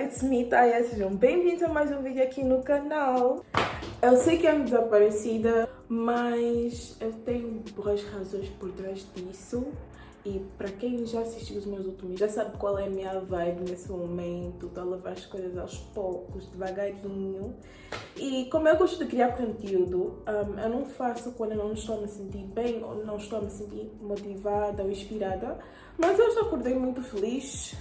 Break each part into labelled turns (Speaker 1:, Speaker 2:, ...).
Speaker 1: It's me, Taya. Sejam bem-vindos a mais um vídeo aqui no canal. Eu sei que ando desaparecida, mas eu tenho boas razões por trás disso. E para quem já assistiu os meus últimos, já sabe qual é a minha vibe nesse momento. A levar as coisas aos poucos, devagarinho. E como eu gosto de criar conteúdo, um, eu não faço quando eu não estou a me sentir bem ou não estou a me sentir motivada ou inspirada. Mas hoje acordei muito feliz.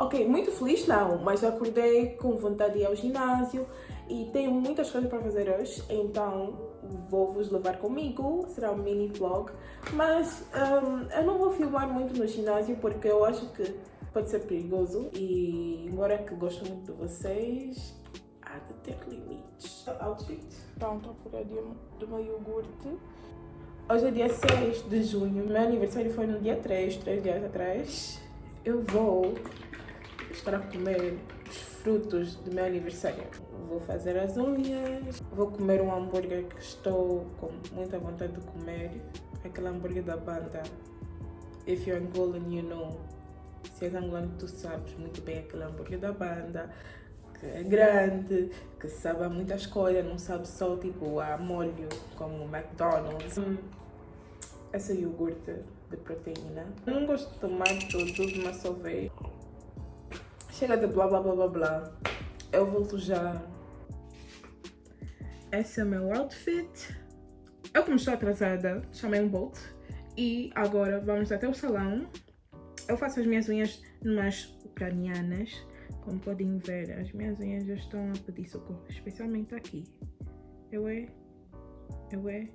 Speaker 1: Ok, muito feliz não, mas acordei com vontade de ir ao ginásio e tenho muitas coisas para fazer hoje, então vou vos levar comigo, será um mini vlog, mas um, eu não vou filmar muito no ginásio porque eu acho que pode ser perigoso e embora que gosto muito de vocês, há de ter limites. Outfit, pronto, a cura do meu iogurte. Hoje é dia 6 de junho, meu aniversário foi no dia 3, 3 dias atrás. Eu vou estar a comer os frutos do meu aniversário. Vou fazer as unhas, vou comer um hambúrguer que estou com muita vontade de comer. Aquele hambúrguer da banda. If you're Angolan, you know. Se és angolano, tu sabes muito bem aquele hambúrguer da banda. Que é grande, que sabe muitas coisas, não sabe só tipo a molho como o McDonald's. Hum, essa iogurte de proteína. Não gosto de tomar tudo, mas só veio. Chega de blá blá blá blá blá. Eu volto já. Esse é o meu outfit. Eu como estou atrasada, chamei um Bolt. E agora vamos até o salão. Eu faço as minhas unhas numas ucranianas. Como podem ver, as minhas unhas já estão a pedir socorro. Especialmente aqui. Eu é... Eu é...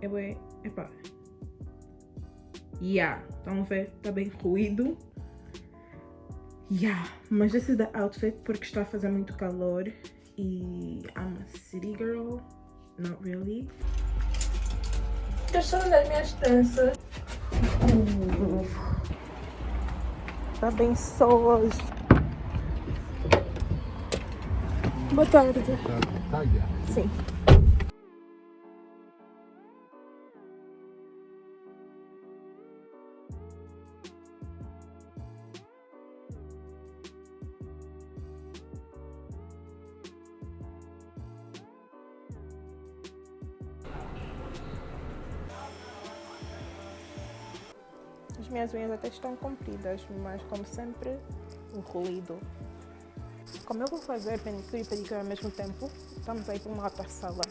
Speaker 1: Eu é... Epá. Yeah. Estão a ver? Está bem ruído. Yeah, mas esse é da outfit porque está a fazer muito calor e I'm a city girl, not really. Questão das minhas tranças. Tá bem hoje. Boa tarde. Sim. Minhas unhas até estão compridas, mas como sempre, um ruído. Como eu vou fazer manicure e pedicure ao mesmo tempo, estamos aí para uma outra sala.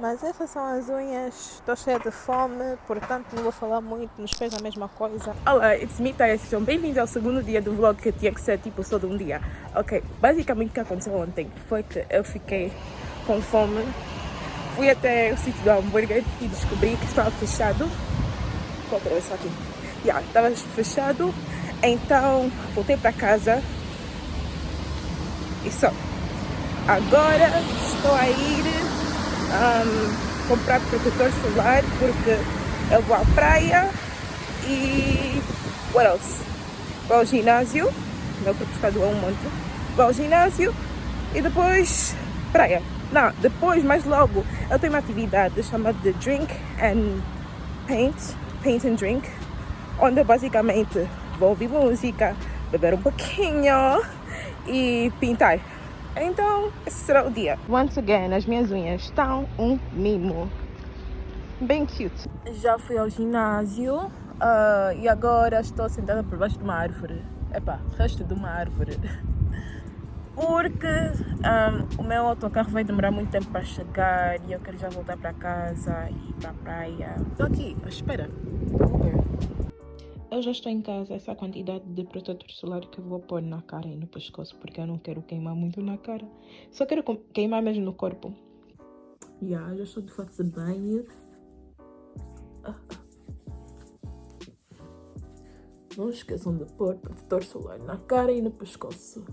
Speaker 1: Mas essas são as unhas, estou cheia de fome, portanto não vou falar muito, nos fez a mesma coisa. Olá, it's me, Taya, sejam bem-vindos ao segundo dia do vlog que tinha que ser tipo só de um dia. Ok, basicamente o que aconteceu ontem foi que eu fiquei com fome, fui até o sítio do hambúrguer e descobri que estava fechado. Vou atravessar aqui. Yeah, estava fechado, então voltei para casa e só. Agora estou a ir um, comprar protetor solar porque eu vou à praia e what else? Vou ao ginásio, meu corpo está um monte. Vou ao ginásio e depois praia. Não, depois, mais logo, eu tenho uma atividade chamada de Drink and Paint, Paint and Drink, onde basicamente vou ouvir música, beber um pouquinho e pintar. Então, esse será o dia. Once again, as minhas unhas estão um mimo. Bem cute. Já fui ao ginásio uh, e agora estou sentada por baixo de uma árvore. Epá, resto de uma árvore. Porque um, o meu autocarro vai demorar muito tempo para chegar e eu quero já voltar para casa e para a praia. Estou aqui, espera. Eu já estou em casa, essa quantidade de protetor solar que eu vou pôr na cara e no pescoço, porque eu não quero queimar muito na cara. Só quero queimar mesmo no corpo. Yeah, já estou de fato de banho. Não esqueçam de pôr protetor solar na cara e no pescoço.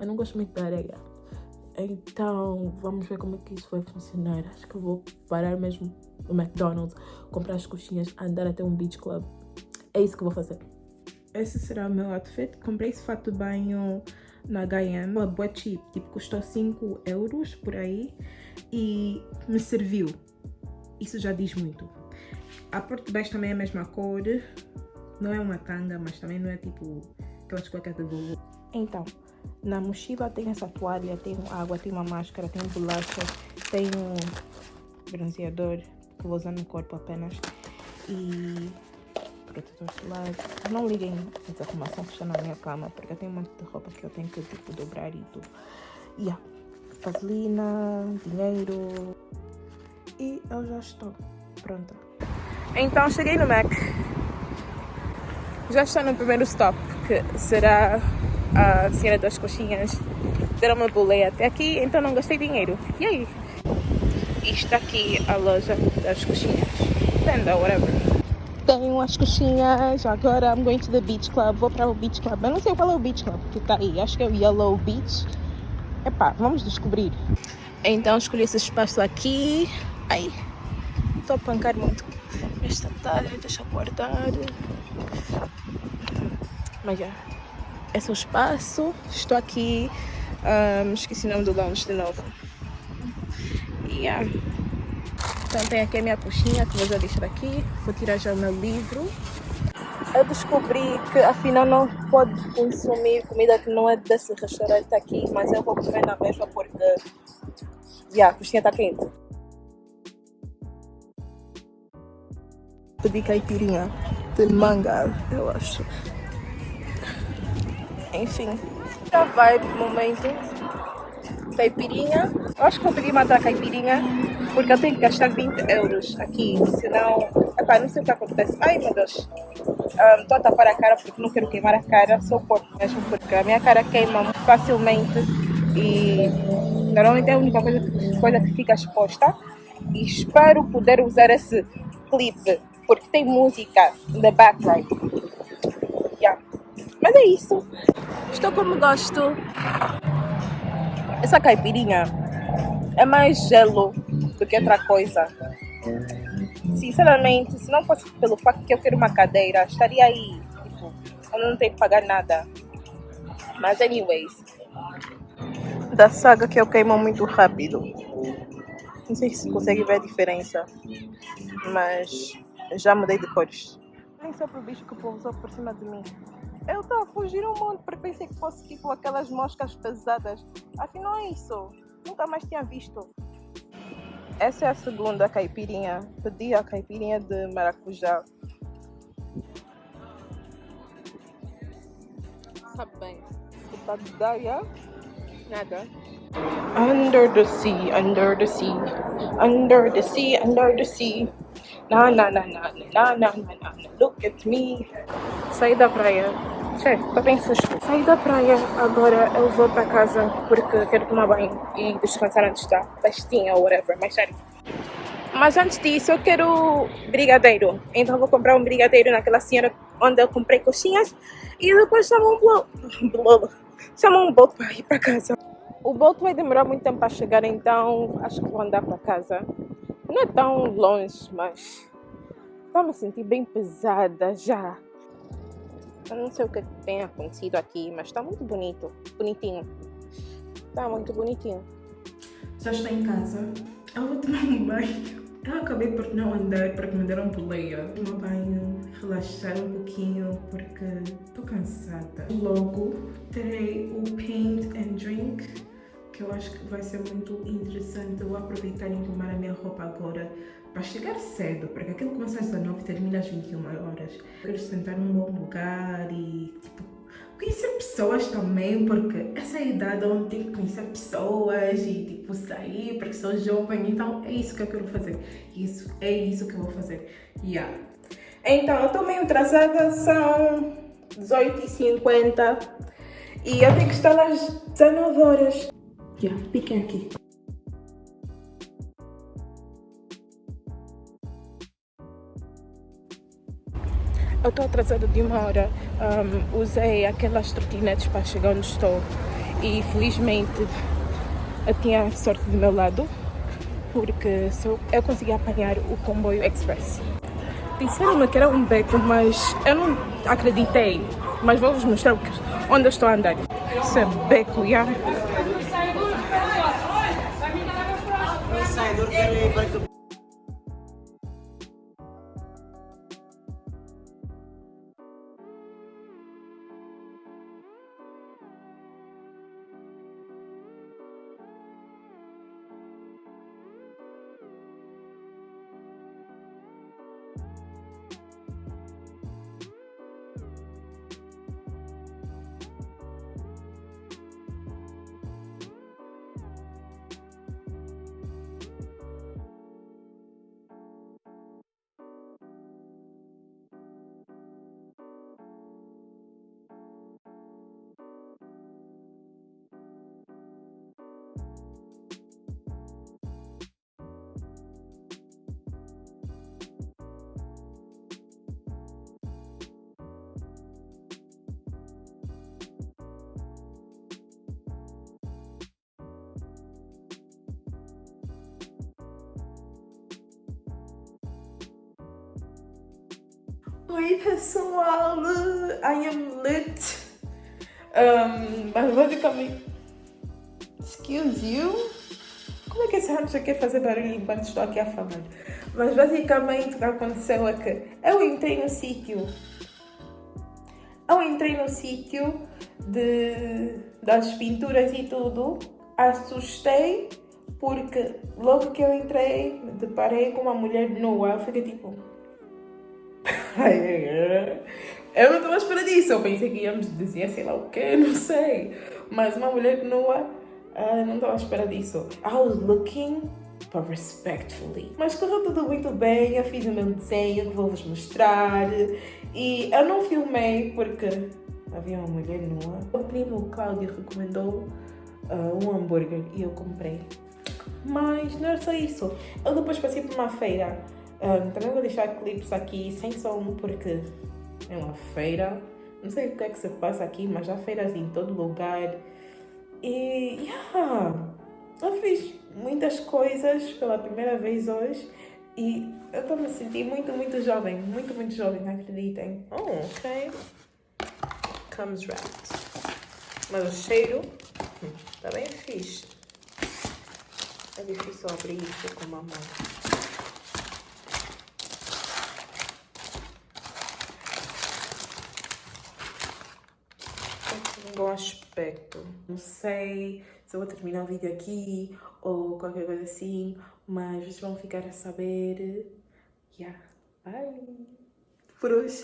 Speaker 1: Eu não gosto muito da areia. Então, vamos ver como é que isso vai funcionar. Acho que eu vou parar mesmo no McDonald's, comprar as coxinhas, andar até um beach club. É isso que eu vou fazer. Esse será o meu outfit. Comprei esse fato de banho na H&M, uma boa cheap, tipo custou 5 euros por aí e me serviu. Isso já diz muito. A parte de baixo também é a mesma cor, não é uma tanga, mas também não é tipo aquelas cuecas de vovô. Então, na mochila tem essa toalha, tem água, tem uma máscara, tem bolacha, tem um bronzeador que vou usar no corpo apenas e protetor solar. Não liguem essa arrumação que está na minha cama, porque eu tenho um monte de roupa que eu tenho que tipo, dobrar e tudo. Yeah. vaselina, dinheiro e eu já estou pronta. Então cheguei no Mac. Já estou no primeiro stop, que será a cena das coxinhas. Deram uma boleia até aqui, então não gastei dinheiro. E aí? Isto aqui a loja das coxinhas. Tenda, whatever. Tenho as coxinhas, agora I'm going to the beach club. Vou para o beach club. Eu não sei qual é o beach club que está aí. Acho que é o Yellow Beach. Epá, vamos descobrir. Então escolhi esse espaço aqui. Ai, estou a pancar muito esta talha, deixa eu guardar. Mas já, é o espaço. Estou aqui. Um, esqueci o nome do lounge de novo. Yeah. Então tem aqui a minha coxinha que vou já deixar aqui. Vou tirar já o meu livro. Eu descobri que afinal não pode consumir comida que não é desse restaurante aqui, mas eu vou comer na mesma porque yeah, a coxinha está quente. Pedi caipirinha de manga, eu acho. Enfim, já vai pro momento. Caipirinha. Eu acho que pedir uma outra caipirinha porque eu tenho que gastar 20 euros aqui, senão. Epá, não sei o que acontece. Ai meu Deus. Estou um, a tapar a cara porque não quero queimar a cara, sou porco mesmo, porque a minha cara queima muito facilmente e normalmente é a única coisa, coisa que fica exposta. E espero poder usar esse clipe porque tem música the background. Yeah. Mas é isso. Estou como gosto. Essa caipirinha é mais gelo do que outra coisa. Sinceramente, se não fosse pelo facto que eu quero uma cadeira, estaria aí. Tipo, eu não tenho que pagar nada. Mas anyways. Da saga que eu queimo muito rápido. Não sei se consegue ver a diferença. Mas já mudei de cores. Nem só pro bicho que pousou por cima de mim. Eu estava a fugir um monte porque pensei que fosse tipo aquelas moscas pesadas. Afinal é isso. Nunca mais tinha visto. Essa é a segunda caipirinha. Pedi a caipirinha de maracujá. Sabe bem. Daia? Nada. Under the sea, under the sea, under the sea, under the sea. Na na na na na na na na look at me. Saí da praia. Che, tô bem susto. Saí da praia, agora eu vou para casa porque quero tomar banho e descansar antes da festinha ou whatever, mais tarde. Mas antes disso eu quero brigadeiro. Então vou comprar um brigadeiro naquela senhora onde eu comprei coxinhas e depois chamo um bloco. Chamo um boto para ir para casa. O boto vai demorar muito tempo para chegar, então acho que vou andar para casa. Não é tão longe, mas estou me sentir bem pesada já. Eu não sei o que tem acontecido aqui, mas está muito bonito, bonitinho. Está muito bonitinho. Já estou em casa. Eu vou tomar um banho. Eu acabei por não andar porque me deram boleia. Tomar banho, relaxar um pouquinho porque estou cansada. Logo terei o paint and drink que eu acho que vai ser muito interessante eu aproveitar e tomar a minha roupa agora para chegar cedo, porque aquilo começa às 19 e termina às 21 horas. Quero sentar num bom lugar e tipo, conhecer pessoas também, porque essa é a idade onde tenho que conhecer pessoas e tipo sair, porque sou jovem, então é isso que eu quero fazer. Isso, é isso que eu vou fazer. Yeah. Então, eu estou meio atrasada, são 18h50 e eu tenho que estar às 19 horas. Yeah, piquem aqui. Eu estou atrasada de uma hora. Um, usei aquelas trotinetes para chegar onde estou e felizmente eu tinha sorte do meu lado porque eu consegui apanhar o comboio express. Disseram-me que era um beco, mas eu não acreditei. Mas vou-vos mostrar onde eu estou a andar. Isso é beco, já. ಹುಡುಗರು ಇಬ್ಬರಿಗೂ Oi pessoal, I am lit. Um, mas basicamente, excuse you. Como é que esse rancho quer fazer barulho enquanto estou aqui a falar? Mas basicamente o que aconteceu é que eu entrei no sítio. Eu entrei no sítio de, das pinturas e tudo. Assustei porque logo que eu entrei, me deparei com uma mulher nua. Eu fiquei tipo eu não estava à espera disso. Eu pensei que íamos dizer sei lá o quê, não sei. Mas uma mulher nua, uh, não estava à espera disso. I was looking for respectfully. Mas correu tudo muito bem. Eu fiz o meu desenho que vou-vos mostrar. E eu não filmei porque havia uma mulher nua. O primo Cláudio recomendou uh, um hambúrguer e eu comprei. Mas não era só isso. Eu depois passei por uma feira um, também vou deixar clipes aqui sem som porque é uma feira. Não sei o que é que se passa aqui, mas há feiras em todo lugar. E yeah, eu fiz muitas coisas pela primeira vez hoje e eu estou me sentindo muito, muito jovem. Muito, muito jovem, acreditem. Oh, ok. Comes wrapped. Mas o cheiro está hum, bem fixe. É difícil abrir isso com uma mão. bom aspecto. Não sei se eu vou terminar o vídeo aqui ou qualquer coisa assim, mas vocês vão ficar a saber. Yeah, bye! Por hoje